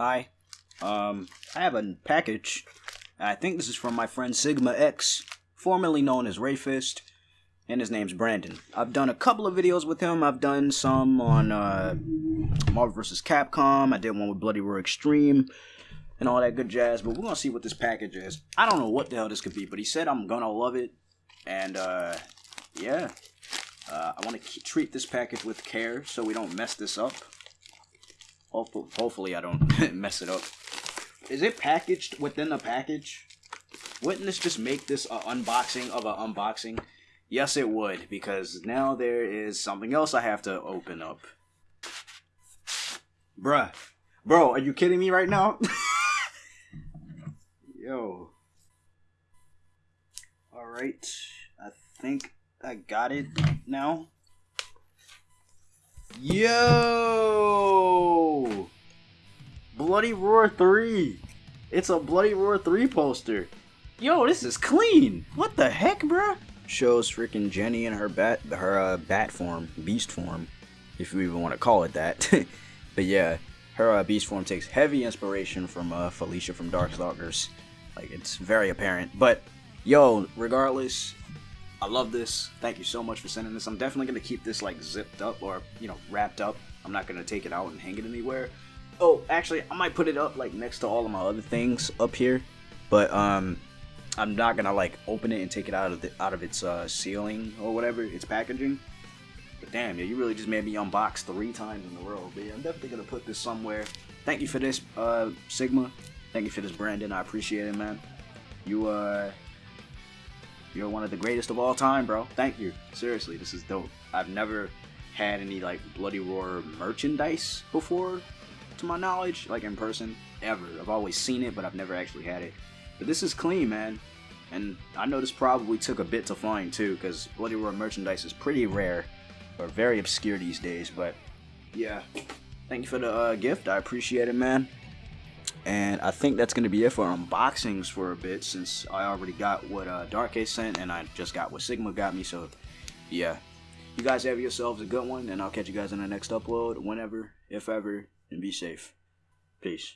Hi. Um, I have a package. I think this is from my friend Sigma X, formerly known as Rayfist, and his name's Brandon. I've done a couple of videos with him. I've done some on uh, Marvel vs. Capcom. I did one with Bloody Roar Extreme and all that good jazz. But we're gonna see what this package is. I don't know what the hell this could be, but he said I'm gonna love it, and uh, yeah, uh, I want to treat this package with care so we don't mess this up. Hopefully, I don't mess it up. Is it packaged within the package? Wouldn't this just make this an unboxing of an unboxing? Yes, it would, because now there is something else I have to open up. Bruh. Bro, are you kidding me right now? Yo. Alright. I think I got it now. Yo! Bloody Roar 3. It's a Bloody Roar 3 poster. Yo, this is clean. What the heck, bruh? Shows freaking Jenny in her bat, her uh, bat form, beast form, if you even want to call it that. but yeah, her uh, beast form takes heavy inspiration from uh, Felicia from Darkstalkers. Like it's very apparent. But yo, regardless, I love this. Thank you so much for sending this. I'm definitely gonna keep this like zipped up or you know wrapped up. I'm not gonna take it out and hang it anywhere. Oh, actually, I might put it up like next to all of my other things up here, but um, I'm not gonna like open it and take it out of the out of its uh, sealing or whatever, its packaging. But damn, yeah, you really just made me unbox three times in a row. But yeah, I'm definitely gonna put this somewhere. Thank you for this, uh, Sigma. Thank you for this, Brandon. I appreciate it, man. You uh you're one of the greatest of all time, bro. Thank you. Seriously, this is dope. I've never had any like Bloody Roar merchandise before, to my knowledge, like in person, ever. I've always seen it, but I've never actually had it. But this is clean, man. And I know this probably took a bit to find too, because Bloody Roar merchandise is pretty rare, or very obscure these days. But yeah, thank you for the uh, gift. I appreciate it, man. And I think that's going to be it for unboxings for a bit since I already got what uh, Dark Ace sent and I just got what Sigma got me. So, yeah. You guys have yourselves a good one and I'll catch you guys in the next upload whenever, if ever, and be safe. Peace.